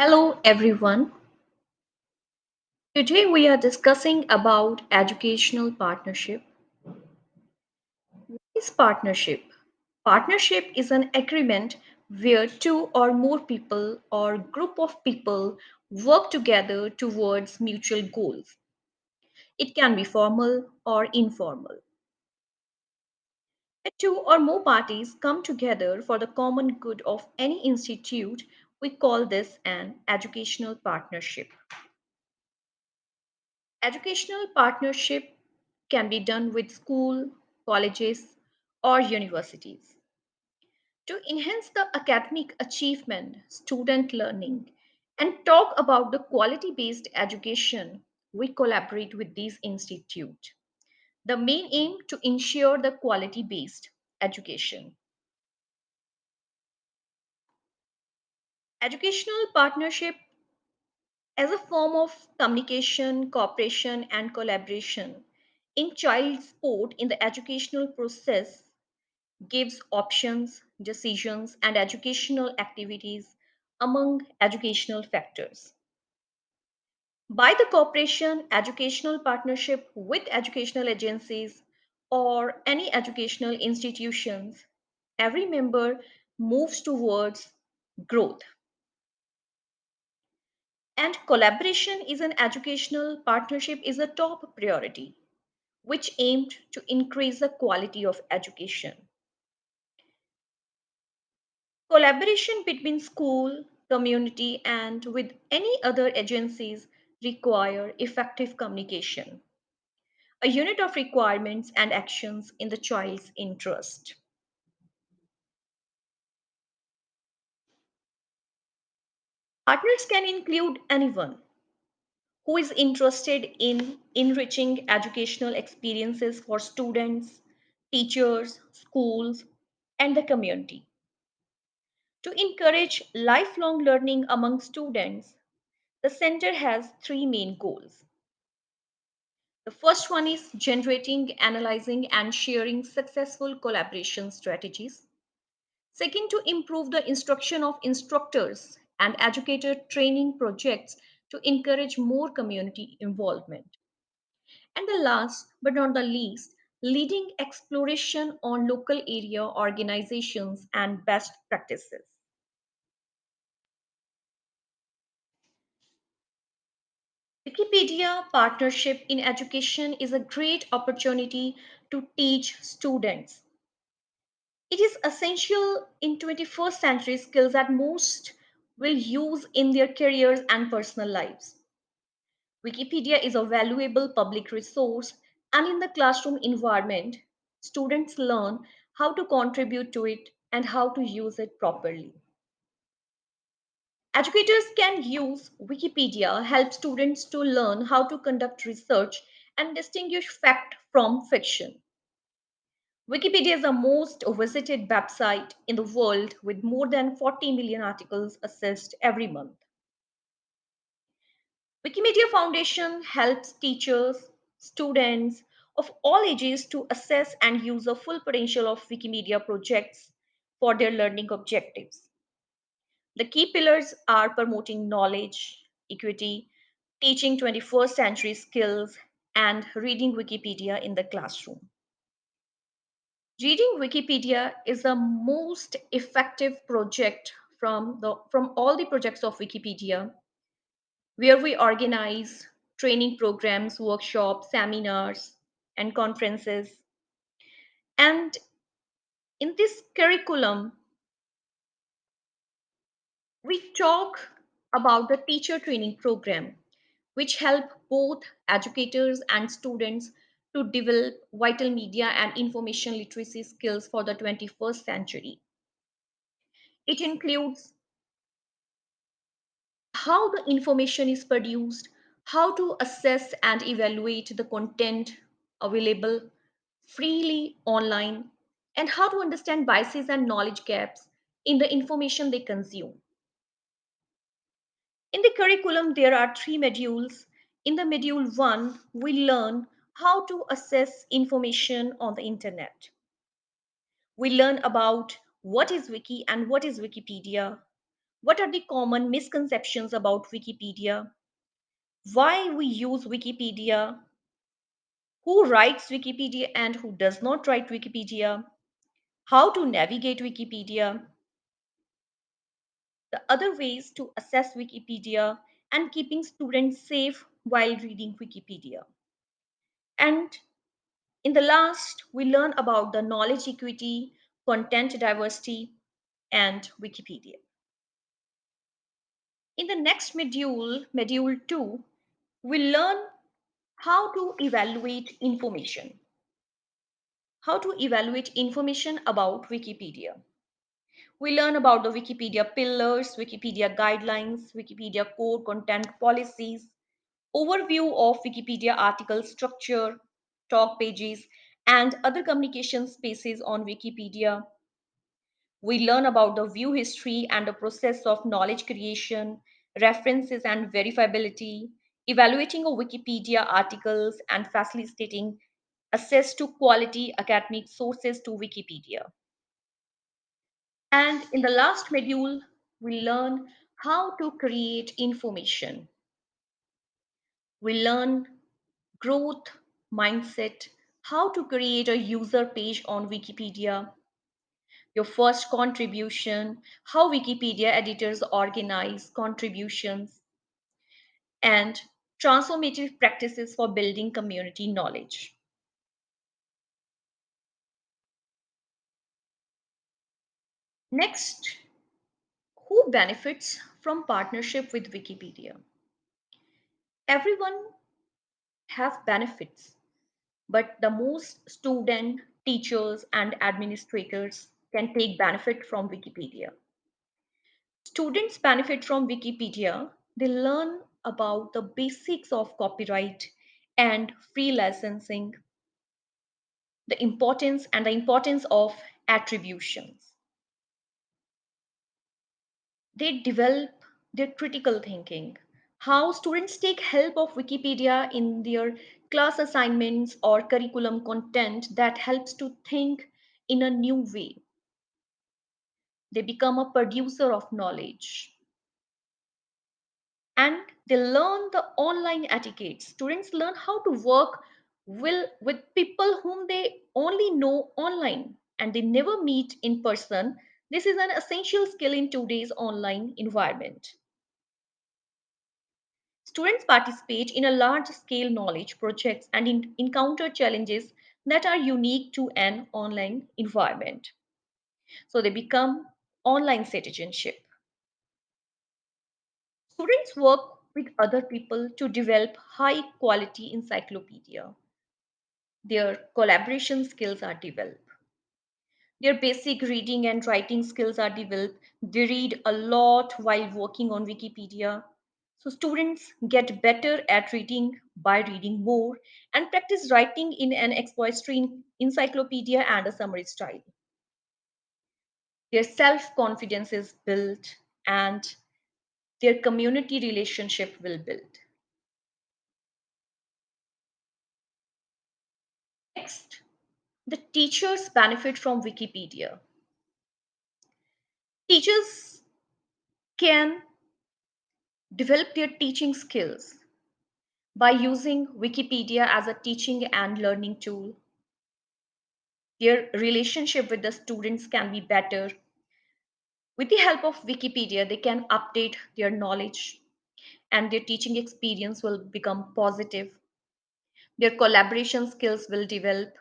Hello everyone. Today we are discussing about educational partnership. What is partnership? Partnership is an agreement where two or more people or group of people work together towards mutual goals. It can be formal or informal. Two or more parties come together for the common good of any institute, we call this an educational partnership. Educational partnership can be done with school, colleges, or universities. To enhance the academic achievement, student learning, and talk about the quality based education, we collaborate with these institutes. The main aim to ensure the quality based education. Educational partnership as a form of communication, cooperation, and collaboration in child support in the educational process gives options, decisions, and educational activities among educational factors. By the cooperation, educational partnership with educational agencies or any educational institutions, every member moves towards growth. And collaboration is an educational partnership is a top priority, which aimed to increase the quality of education. Collaboration between school, community, and with any other agencies require effective communication, a unit of requirements and actions in the child's interest. Partners can include anyone who is interested in enriching educational experiences for students, teachers, schools, and the community. To encourage lifelong learning among students, the center has three main goals. The first one is generating, analyzing, and sharing successful collaboration strategies. Second, to improve the instruction of instructors and educator training projects to encourage more community involvement. And the last but not the least, leading exploration on local area organizations and best practices. Wikipedia partnership in education is a great opportunity to teach students. It is essential in 21st century skills that most will use in their careers and personal lives. Wikipedia is a valuable public resource and in the classroom environment, students learn how to contribute to it and how to use it properly. Educators can use Wikipedia help students to learn how to conduct research and distinguish fact from fiction. Wikipedia is the most visited website in the world with more than 40 million articles accessed every month. Wikimedia Foundation helps teachers, students of all ages to assess and use the full potential of Wikimedia projects for their learning objectives. The key pillars are promoting knowledge, equity, teaching 21st century skills, and reading Wikipedia in the classroom. Reading Wikipedia is the most effective project from, the, from all the projects of Wikipedia, where we organize training programs, workshops, seminars, and conferences. And in this curriculum, we talk about the teacher training program which help both educators and students to develop vital media and information literacy skills for the 21st century it includes how the information is produced how to assess and evaluate the content available freely online and how to understand biases and knowledge gaps in the information they consume In the curriculum, there are three modules. In the module one, we learn how to assess information on the internet. We learn about what is Wiki and what is Wikipedia, What are the common misconceptions about Wikipedia? Why we use Wikipedia? Who writes Wikipedia and who does not write Wikipedia? How to navigate Wikipedia? The other ways to assess Wikipedia and keeping students safe while reading Wikipedia. And in the last, we learn about the knowledge equity, content diversity, and Wikipedia. In the next module, module 2, we learn how to evaluate information. How to evaluate information about Wikipedia. We learn about the Wikipedia pillars, Wikipedia guidelines, Wikipedia core content policies, overview of Wikipedia article structure, talk pages, and other communication spaces on Wikipedia. We learn about the view history and the process of knowledge creation, references and verifiability, evaluating of Wikipedia articles, and facilitating access to quality academic sources to Wikipedia. And in the last module, we learn how to create information. We learn growth mindset, how to create a user page on Wikipedia, your first contribution, how Wikipedia editors organize contributions, and transformative practices for building community knowledge. Next, who benefits from partnership with Wikipedia? Everyone have benefits, but the most student, teachers, and administrators can take benefit from Wikipedia. Students benefit from Wikipedia. They learn about the basics of copyright and free licensing, the importance and the importance of attributions. They develop their critical thinking. How students take help of Wikipedia in their class assignments or curriculum content that helps to think in a new way. They become a producer of knowledge and they learn the online etiquette. Students learn how to work will, with people whom they only know online and they never meet in person. This is an essential skill in today's online environment. Students participate in a large scale knowledge projects and in- encounter challenges that are unique to an online environment. So they become online citizenship. Students work with other people to develop high quality encyclopedia. Their collaboration skills are developed. Their basic reading and writing skills are developed. They read a lot while working on Wikipedia. So students get better at reading by reading more and practice writing in an expository encyclopedia and a summary style. Their self confidence is built and their community relationship will build. Next, the teachers benefit from Wikipedia. Teachers can develop their teaching skills by using Wikipedia as a teaching and learning tool. Their relationship with the students can be better. With the help of Wikipedia, they can update their knowledge and their teaching experience will become positive. Their collaboration skills will develop